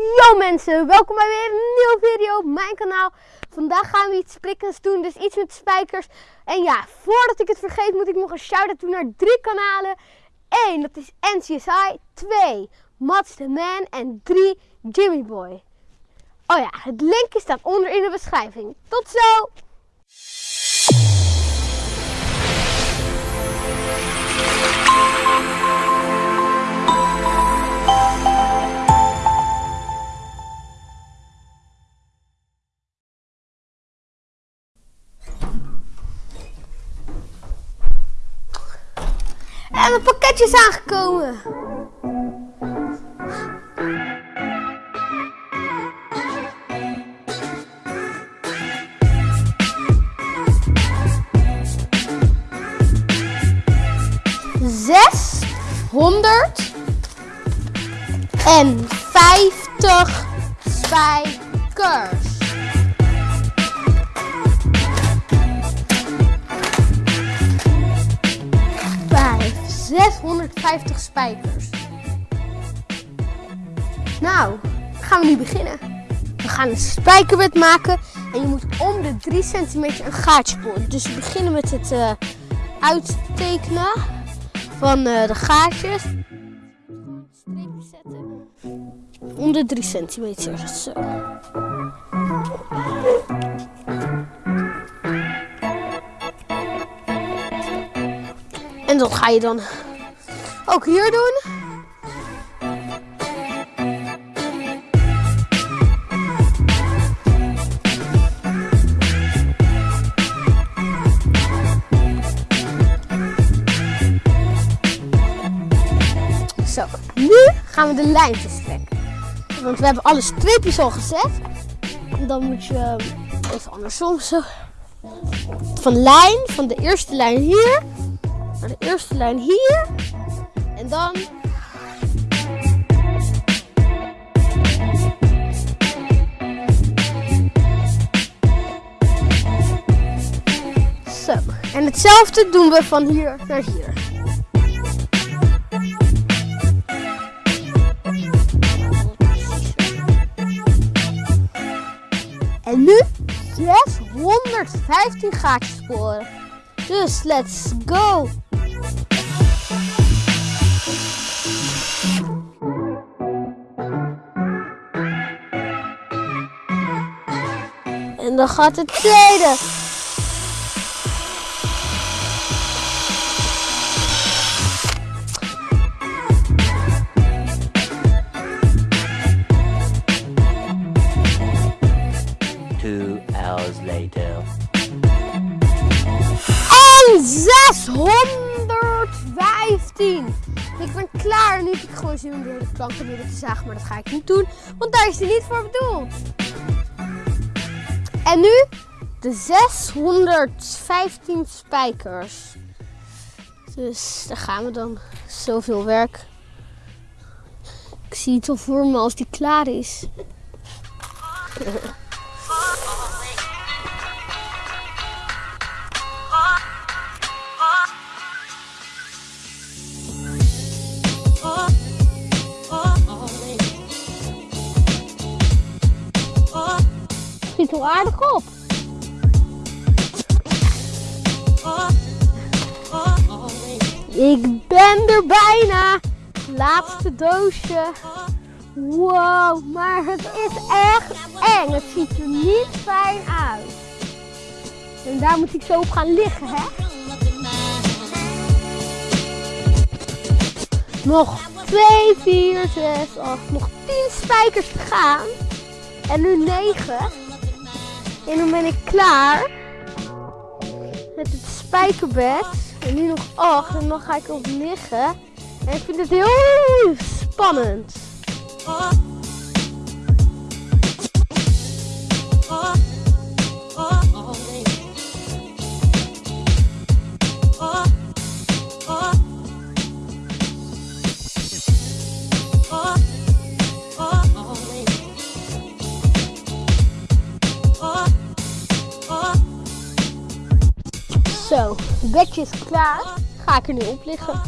Yo mensen, welkom bij weer een nieuwe video op mijn kanaal. Vandaag gaan we iets prikkends doen, dus iets met spijkers. En ja, voordat ik het vergeet moet ik nog een shout-out doen naar drie kanalen. 1, dat is NCSI. 2, Mats the Man. En 3, Jimmy Boy. Oh ja, het linkje staat onder in de beschrijving. Tot zo! En het pakketje is aangekomen. Zeshonderd en vijftig spijkers. 650 spijkers. Nou, gaan we nu beginnen. We gaan een spijkerbed maken en je moet om de 3 centimeter een gaatje boren. Dus we beginnen met het eh, uittekenen van eh, de gaatjes. Streepjes zetten. Om de 3 centimeter. Zo. En dat ga je dan ook hier doen. Zo, nu gaan we de lijntjes trekken. Want we hebben alle streepjes al gezet. Dan moet je ehm, even andersom zo. Van lijn, van de eerste lijn hier naar de eerste lijn hier. Dan. Zo. En hetzelfde doen we van hier naar hier. En nu 615 gaatjes sporen. Dus let's go! Dan gaat de tweede. Two hours later. En 615. Ik ben klaar. Nu heb ik gewoon zin om door de planken midden te zagen. Maar dat ga ik niet doen. Want daar is hij niet voor bedoeld. En nu de 615 spijkers. Dus daar gaan we dan. Zoveel werk. Ik zie het al voor me als die klaar is. Wel aardig op. Ik ben er bijna. Laatste doosje. Wow, maar het is echt eng. Het ziet er niet fijn uit. En daar moet ik zo op gaan liggen, hè? Nog 2, 4, 6, 8, nog 10 spijkers te gaan. En nu 9. En dan ben ik klaar met het spijkerbed. En nu nog 8 en dan ga ik op liggen. En ik vind het heel spannend. Het bedje is klaar. Ga ik er nu op liggen.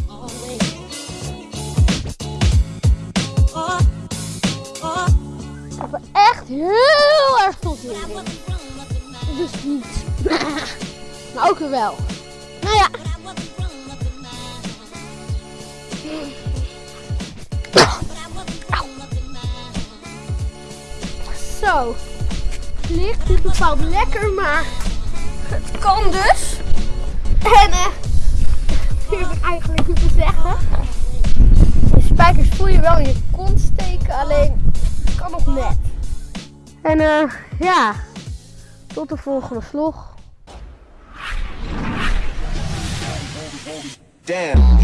Ik ben echt heel erg tot in. Dus niet. Maar ook weer wel. Nou ja. Zo. Het ligt niet bepaald lekker, maar het kan dus. En eh, dat heb ik eigenlijk niet te zeggen. De spijkers voel je wel in je kont steken, alleen het kan nog net. En eh, ja, tot de volgende vlog. Damn.